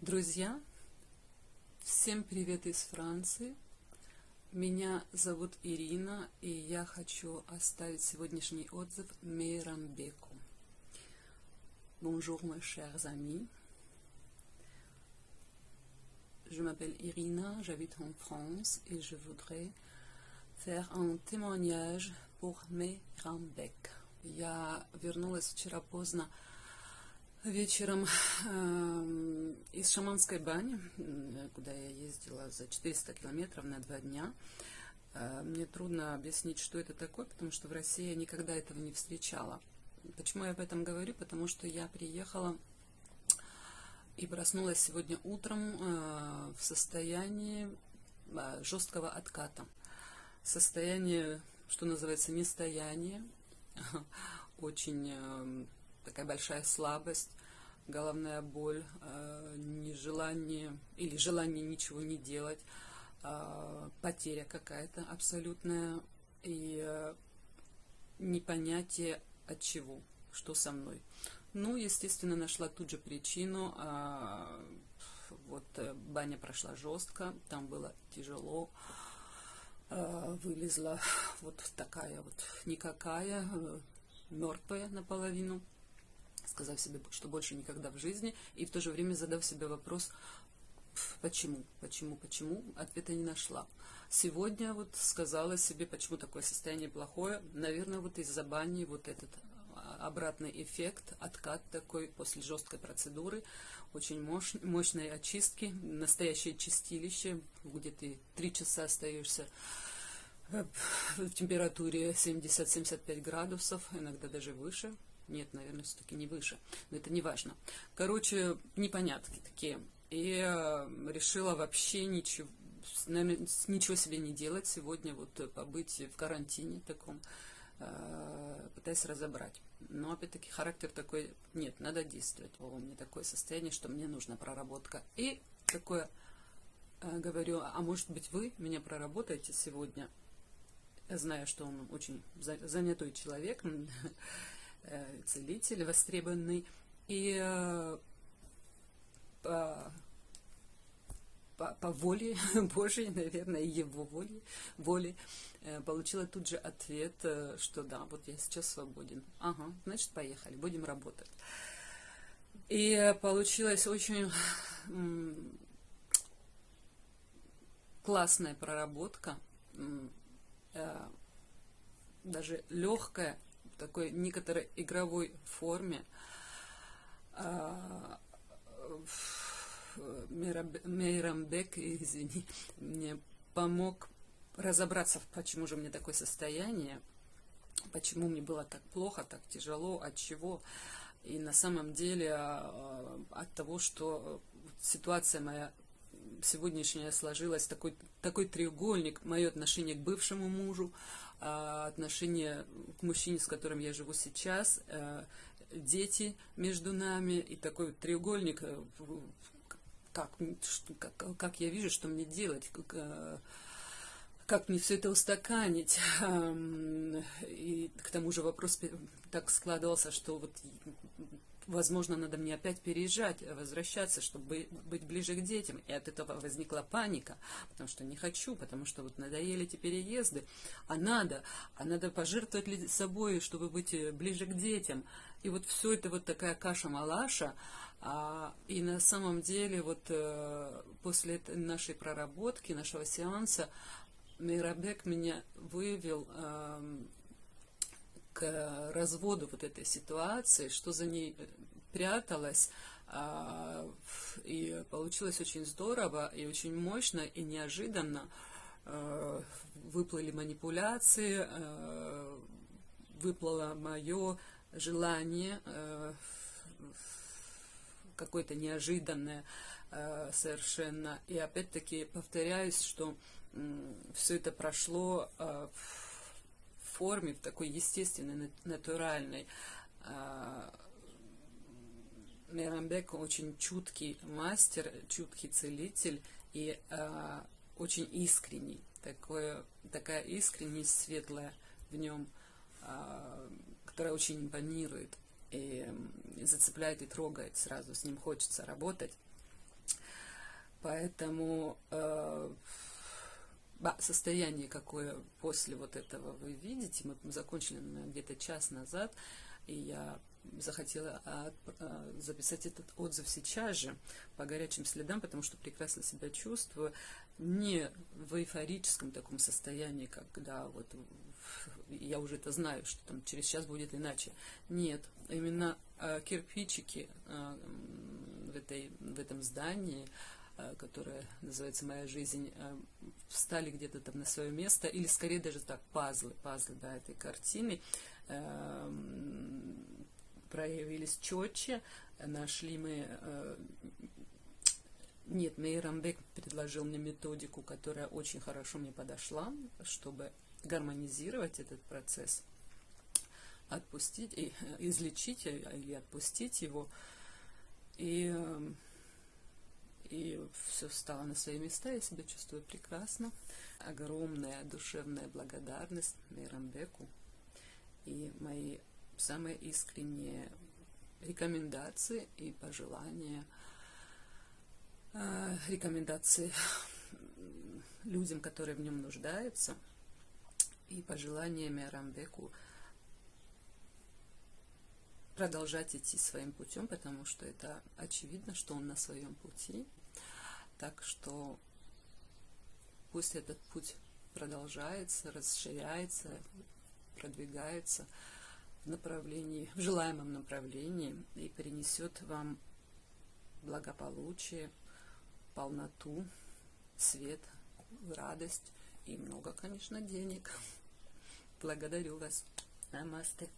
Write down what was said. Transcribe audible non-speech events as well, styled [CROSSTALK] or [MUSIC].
Друзья, всем привет из Франции. Меня зовут Ирина, и я хочу оставить сегодняшний отзыв Мейрамбеку. Bonjour, mes chers amis. Je m'appelle Irina, j'habite en France et je voudrais faire un témoignage pour Meyrambek. Я вернулась вчера поздно вечером э, из Шаманской бани, куда я ездила за 400 километров на два дня. Э, мне трудно объяснить, что это такое, потому что в России я никогда этого не встречала. Почему я об этом говорю? Потому что я приехала и проснулась сегодня утром э, в состоянии э, жесткого отката. Состояние, что называется, нестояние, [LAUGHS] очень э, такая большая слабость, головная боль, э, нежелание или желание ничего не делать, э, потеря какая-то абсолютная и э, непонятие от чего, что со мной. Ну, естественно, нашла тут же причину. Э, вот баня прошла жестко, там было тяжело. Вылезла вот такая вот никакая, мертвая наполовину сказав себе, что больше никогда в жизни, и в то же время задав себе вопрос, почему, почему, почему, ответа не нашла. Сегодня вот сказала себе, почему такое состояние плохое, наверное, вот из-за бани вот этот а, обратный эффект, откат такой после жесткой процедуры, очень мощ, мощной очистки, настоящее чистилище, где ты три часа остаешься э, в температуре 70-75 градусов, иногда даже выше, нет, наверное, все-таки не выше. Но это не важно. Короче, непонятки такие. И э, решила вообще ничего, ничего себе не делать сегодня, вот э, побыть в карантине таком, э, пытаясь разобрать. Но опять-таки характер такой, нет, надо действовать. У меня такое состояние, что мне нужна проработка. И такое говорю, а может быть вы меня проработаете сегодня? Я знаю, что он очень занятой человек, [LAUGHS] целитель востребованный, и э, по, по, по воле [LAUGHS] Божьей, наверное, его воле, воле, э, получила тут же ответ, что да, вот я сейчас свободен. Ага, значит, поехали, будем работать. И получилась очень классная проработка, даже легкая, такой некоторой игровой форме. А, Мейрамбек, извини, мне помог разобраться, почему же мне такое состояние, почему мне было так плохо, так тяжело, от чего. И на самом деле а, от того, что ситуация моя сегодняшняя сложилась, такой, такой треугольник, мое отношение к бывшему мужу, а, отношение к мужчине, с которым я живу сейчас, э, дети между нами и такой треугольник, э, как, как, как я вижу, что мне делать, как, как мне все это устаканить. [LAUGHS] И к тому же вопрос так складывался, что вот возможно, надо мне опять переезжать, возвращаться, чтобы быть ближе к детям. И от этого возникла паника, потому что не хочу, потому что вот надоели эти переезды, а надо, а надо пожертвовать собой, чтобы быть э, ближе к детям. И вот все это вот такая каша-малаша, а, и на самом деле вот э, после нашей проработки, нашего сеанса, Мейрабек меня вывел э, к разводу вот этой ситуации, что за ней э, пряталось. А, и получилось очень здорово и очень мощно и неожиданно. А, выплыли манипуляции, а, выплыло мое желание какое-то неожиданное совершенно. И опять-таки повторяюсь, что все это прошло в форме, в такой естественной, натуральной. А, Мирамбек очень чуткий мастер, чуткий целитель и э, очень искренний. Такое, такая искренность светлая в нем, э, которая очень импонирует и зацепляет и трогает сразу. С ним хочется работать. Поэтому э, состояние, какое после вот этого вы видите, мы закончили где-то час назад, и я захотела а, записать этот отзыв сейчас же по горячим следам, потому что прекрасно себя чувствую, не в эйфорическом таком состоянии, когда вот я уже это знаю, что там через час будет иначе. Нет, именно э, кирпичики э, в, этой, в этом здании, э, которое называется «Моя жизнь», э, встали где-то там на свое место, или скорее даже так, пазлы, пазлы, да, этой картины, э, проявились четче, нашли мы... Э, нет, Мейрамбек предложил мне методику, которая очень хорошо мне подошла, чтобы гармонизировать этот процесс, отпустить, и, излечить или отпустить его. И, и все стало на свои места, я себя чувствую прекрасно. Огромная душевная благодарность Мейрамбеку и мои самые искренние рекомендации и пожелания, э, рекомендации людям, которые в нем нуждаются, и пожеланиями Рамбеку продолжать идти своим путем, потому что это очевидно, что он на своем пути. Так что пусть этот путь продолжается, расширяется, продвигается в направлении, в желаемом направлении и принесет вам благополучие, полноту, свет, радость и много, конечно, денег. Благодарю вас. Намасте.